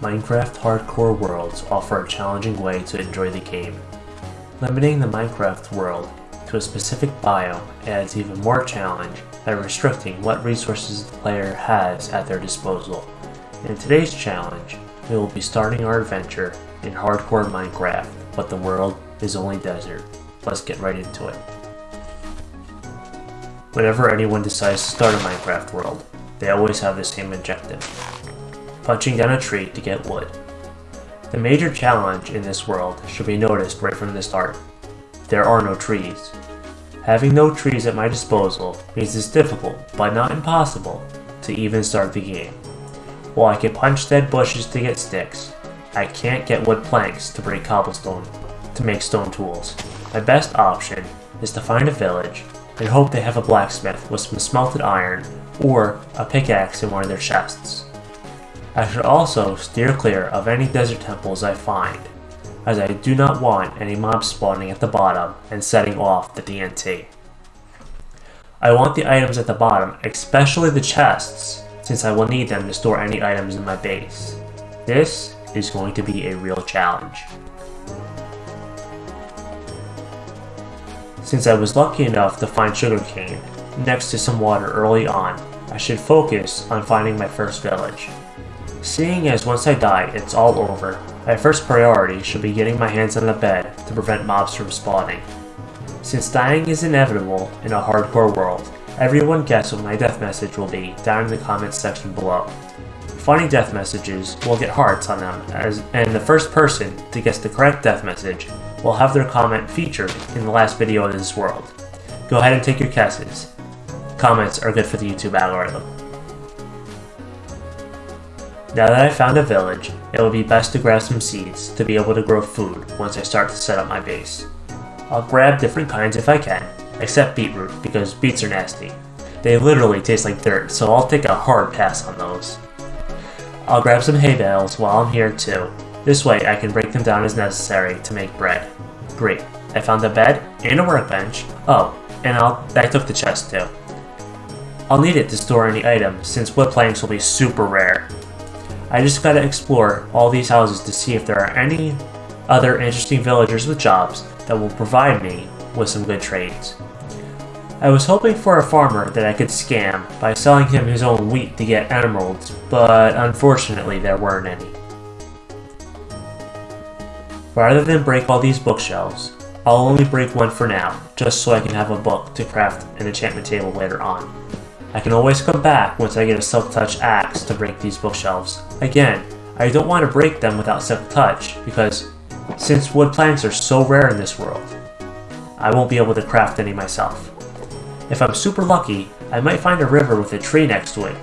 Minecraft Hardcore Worlds offer a challenging way to enjoy the game. Limiting the Minecraft world to a specific biome adds even more challenge by restricting what resources the player has at their disposal. In today's challenge, we will be starting our adventure in Hardcore Minecraft, but the world is only desert. Let's get right into it. Whenever anyone decides to start a Minecraft world, they always have the same objective. Punching down a tree to get wood. The major challenge in this world should be noticed right from the start. There are no trees. Having no trees at my disposal means it's difficult, but not impossible, to even start the game. While I can punch dead bushes to get sticks, I can't get wood planks to break cobblestone to make stone tools. My best option is to find a village and hope they have a blacksmith with some smelted iron or a pickaxe in one of their chests. I should also steer clear of any desert temples I find, as I do not want any mobs spawning at the bottom and setting off the TNT. I want the items at the bottom, especially the chests, since I will need them to store any items in my base. This is going to be a real challenge. Since I was lucky enough to find sugarcane next to some water early on, I should focus on finding my first village. Seeing as once I die, it's all over, my first priority should be getting my hands on the bed to prevent mobs from spawning. Since dying is inevitable in a hardcore world, everyone guess what my death message will be down in the comments section below. Funny death messages will get hearts on them, as, and the first person to guess the correct death message will have their comment featured in the last video of this world. Go ahead and take your guesses. Comments are good for the YouTube algorithm. Now that I've found a village, it will be best to grab some seeds to be able to grow food once I start to set up my base. I'll grab different kinds if I can, except beetroot because beets are nasty. They literally taste like dirt, so I'll take a hard pass on those. I'll grab some hay bales while I'm here too. This way I can break them down as necessary to make bread. Great, I found a bed and a workbench. Oh, and I'll, I took the chest too. I'll need it to store any items since wood planks will be super rare. I just gotta explore all these houses to see if there are any other interesting villagers with jobs that will provide me with some good trades. I was hoping for a farmer that I could scam by selling him his own wheat to get emeralds, but unfortunately there weren't any. Rather than break all these bookshelves, I'll only break one for now, just so I can have a book to craft an enchantment table later on. I can always come back once I get a silk touch axe to break these bookshelves. Again, I don't want to break them without silk touch, because since wood planks are so rare in this world, I won't be able to craft any myself. If I'm super lucky, I might find a river with a tree next to it,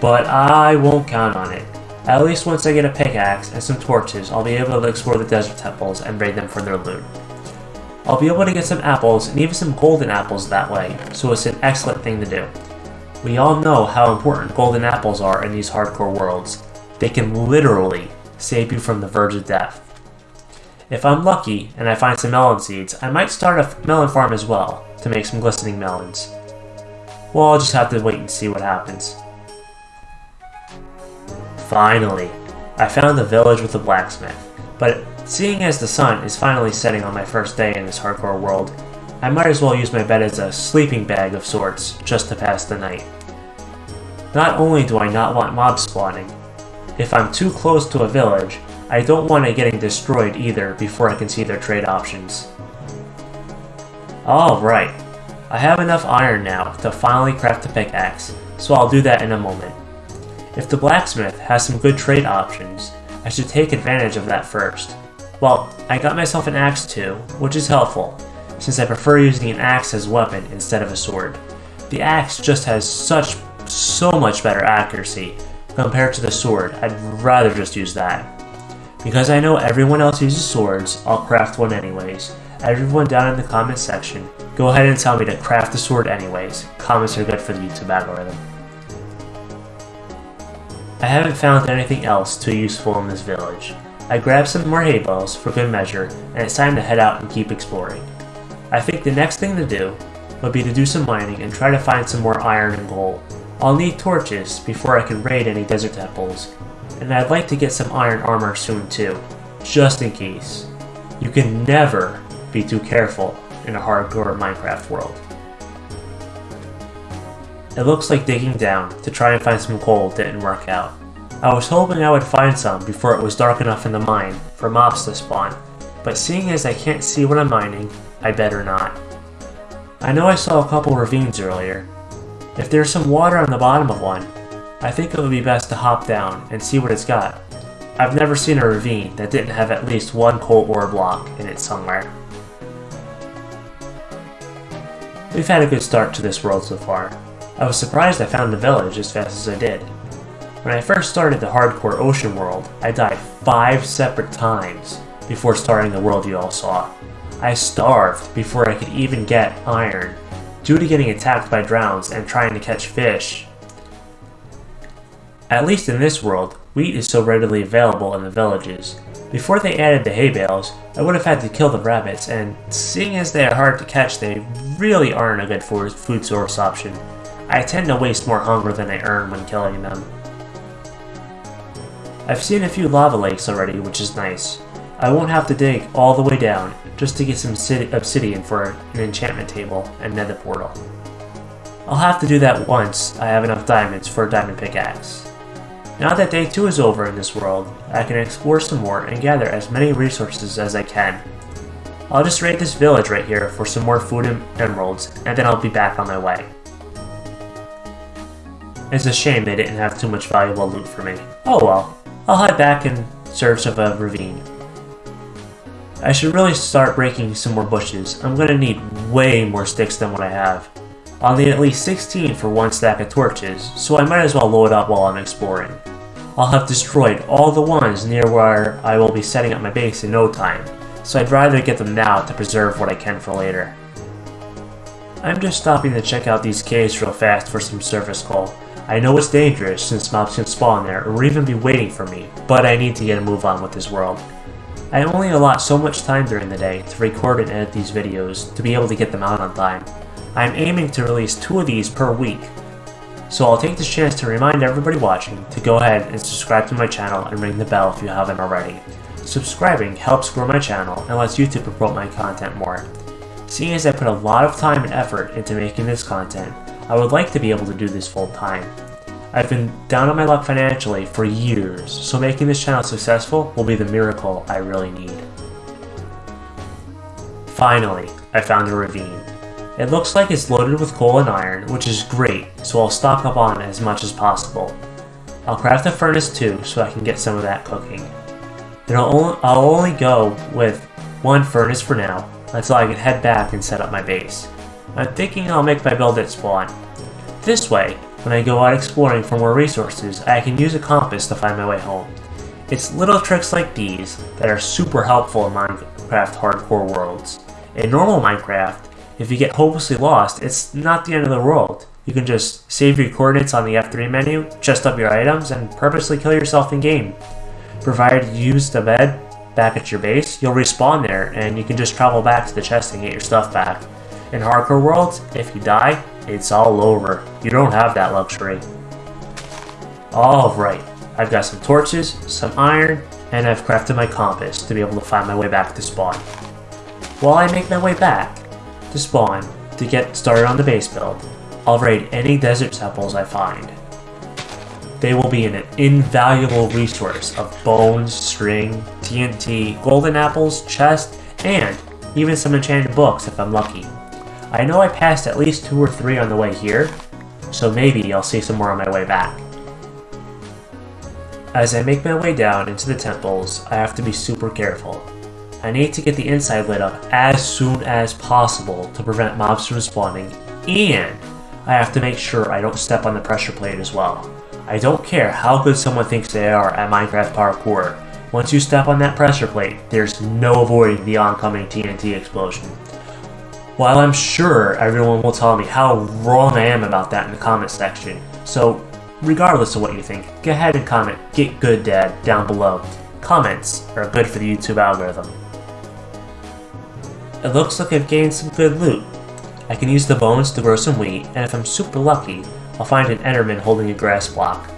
but I won't count on it. At least once I get a pickaxe and some torches, I'll be able to explore the desert temples and raid them for their loot. I'll be able to get some apples and even some golden apples that way, so it's an excellent thing to do. We all know how important golden apples are in these hardcore worlds. They can literally save you from the verge of death. If I'm lucky and I find some melon seeds, I might start a melon farm as well to make some glistening melons. Well, I'll just have to wait and see what happens. Finally, I found the village with the blacksmith, but seeing as the sun is finally setting on my first day in this hardcore world, I might as well use my bed as a sleeping bag of sorts, just to pass the night. Not only do I not want mob spawning, if I'm too close to a village, I don't want it getting destroyed either before I can see their trade options. Alright, I have enough iron now to finally craft a pickaxe, so I'll do that in a moment. If the blacksmith has some good trade options, I should take advantage of that first. Well, I got myself an axe too, which is helpful, since I prefer using an axe as a weapon instead of a sword. The axe just has such, so much better accuracy compared to the sword, I'd rather just use that. Because I know everyone else uses swords, I'll craft one anyways. Everyone down in the comments section, go ahead and tell me to craft a sword anyways. Comments are good for the YouTube algorithm. I haven't found anything else too useful in this village. I grabbed some more hay bales for good measure, and it's time to head out and keep exploring. I think the next thing to do would be to do some mining and try to find some more iron and gold. I'll need torches before I can raid any desert temples, and I'd like to get some iron armor soon too, just in case. You can never be too careful in a hardcore Minecraft world. It looks like digging down to try and find some coal didn't work out. I was hoping I would find some before it was dark enough in the mine for mobs to spawn, but seeing as I can't see what I'm mining, I better not. I know I saw a couple ravines earlier. If there's some water on the bottom of one, I think it would be best to hop down and see what it's got. I've never seen a ravine that didn't have at least one coal ore block in it somewhere. We've had a good start to this world so far. I was surprised I found the village as fast as I did. When I first started the hardcore ocean world, I died five separate times before starting the world you all saw. I starved before I could even get iron, due to getting attacked by drowns and trying to catch fish. At least in this world, wheat is so readily available in the villages. Before they added the hay bales, I would have had to kill the rabbits, and seeing as they are hard to catch, they really aren't a good food source option. I tend to waste more hunger than I earn when killing them. I've seen a few lava lakes already, which is nice. I won't have to dig all the way down just to get some obsidian for an enchantment table and nether portal. I'll have to do that once I have enough diamonds for a diamond pickaxe. Now that day 2 is over in this world, I can explore some more and gather as many resources as I can. I'll just raid this village right here for some more food and emeralds, and then I'll be back on my way. It's a shame they didn't have too much valuable loot for me. Oh well, I'll head back in search of a ravine. I should really start breaking some more bushes. I'm gonna need way more sticks than what I have. I'll need at least 16 for one stack of torches, so I might as well load up while I'm exploring. I'll have destroyed all the ones near where I will be setting up my base in no time, so I'd rather get them now to preserve what I can for later. I'm just stopping to check out these caves real fast for some surface coal. I know it's dangerous since mobs can spawn there or even be waiting for me, but I need to get a move on with this world. I only allot so much time during the day to record and edit these videos to be able to get them out on time. I am aiming to release two of these per week, so I'll take this chance to remind everybody watching to go ahead and subscribe to my channel and ring the bell if you haven't already. Subscribing helps grow my channel and lets YouTube promote my content more. Seeing as I put a lot of time and effort into making this content, I would like to be able to do this full time. I've been down on my luck financially for years, so making this channel successful will be the miracle I really need. Finally, I found a ravine. It looks like it's loaded with coal and iron, which is great, so I'll stock up on as much as possible. I'll craft a furnace too, so I can get some of that cooking. I'll only, I'll only go with one furnace for now, until I can head back and set up my base. I'm thinking I'll make my build at spawn. This way, when I go out exploring for more resources, I can use a compass to find my way home. It's little tricks like these that are super helpful in Minecraft hardcore worlds. In normal Minecraft, if you get hopelessly lost, it's not the end of the world. You can just save your coordinates on the F3 menu, chest up your items, and purposely kill yourself in-game. Provided you use the bed back at your base, you'll respawn there, and you can just travel back to the chest and get your stuff back. In hardcore worlds, if you die, it's all over. You don't have that luxury. Alright, I've got some torches, some iron, and I've crafted my compass to be able to find my way back to spawn. While I make my way back to spawn to get started on the base build, I'll raid any desert temples I find. They will be an invaluable resource of bones, string, TNT, golden apples, chest, and even some enchanted books if I'm lucky. I know I passed at least two or three on the way here, so maybe I'll see some more on my way back. As I make my way down into the temples, I have to be super careful. I need to get the inside lit up as soon as possible to prevent mobs from spawning, and I have to make sure I don't step on the pressure plate as well. I don't care how good someone thinks they are at Minecraft Parkour, once you step on that pressure plate, there's no avoiding the oncoming TNT explosion. While I'm sure everyone will tell me how wrong I am about that in the comment section, so regardless of what you think, go ahead and comment Get Good Dad down below. Comments are good for the YouTube algorithm. It looks like I've gained some good loot. I can use the bones to grow some wheat, and if I'm super lucky, I'll find an Enderman holding a grass block.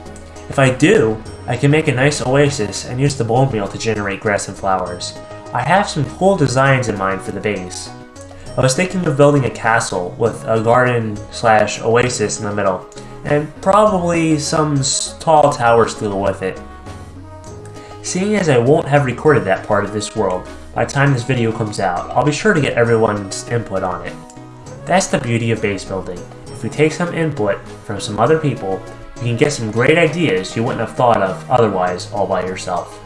If I do, I can make a nice oasis and use the bone meal to generate grass and flowers. I have some cool designs in mind for the base. I was thinking of building a castle with a garden slash oasis in the middle, and probably some tall towers to go with it. Seeing as I won't have recorded that part of this world by the time this video comes out, I'll be sure to get everyone's input on it. That's the beauty of base building. If we take some input from some other people, you can get some great ideas you wouldn't have thought of otherwise all by yourself.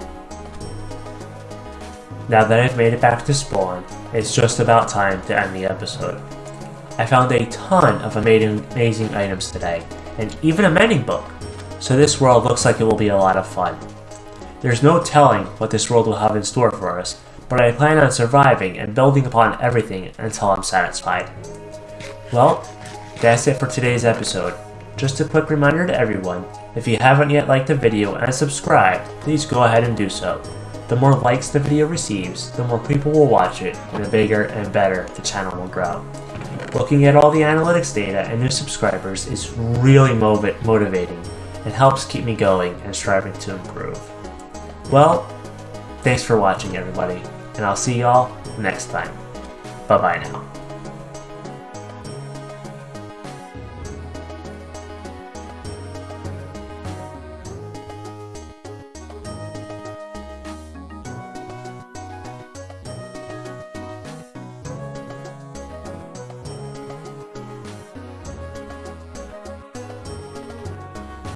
Now that I've made it back to spawn, it's just about time to end the episode. I found a ton of amazing, amazing items today, and even a mending book, so this world looks like it will be a lot of fun. There's no telling what this world will have in store for us, but I plan on surviving and building upon everything until I'm satisfied. Well, that's it for today's episode. Just a quick reminder to everyone, if you haven't yet liked the video and subscribed, please go ahead and do so. The more likes the video receives, the more people will watch it, and the bigger and better the channel will grow. Looking at all the analytics data and new subscribers is really motivating and helps keep me going and striving to improve. Well, thanks for watching everybody, and I'll see y'all next time. Bye bye now.